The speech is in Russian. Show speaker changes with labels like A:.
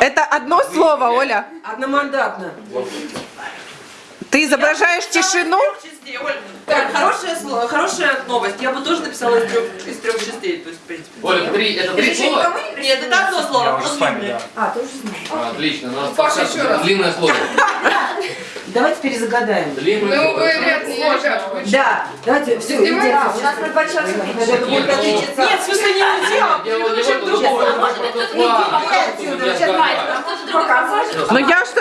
A: Это одно слово, Оля.
B: Одномандатно.
A: Ты изображаешь тишину?
C: частей, Оль. Так, хорошее слово, хорошая новость. Я бы тоже написала из трех, из трех частей, то есть, в принципе.
D: Оля, три, это три слова?
C: Нет, это одно слово.
E: Я уже с вами, да.
B: А, ты уже знаешь.
D: Отлично, у нас
F: Паша, еще раз.
D: длинное слово.
B: Давайте перезагадаем.
D: Длинное
F: Ну,
D: слово.
F: вы, ребят, ребят, вы
B: Да, давайте, все.
F: Издеваетесь?
B: У нас будет
D: ну.
C: Нет, в смысле не дело.
D: Дело не в этом,
C: другое.
D: что-
B: Сейчас,
D: что-
A: Но я что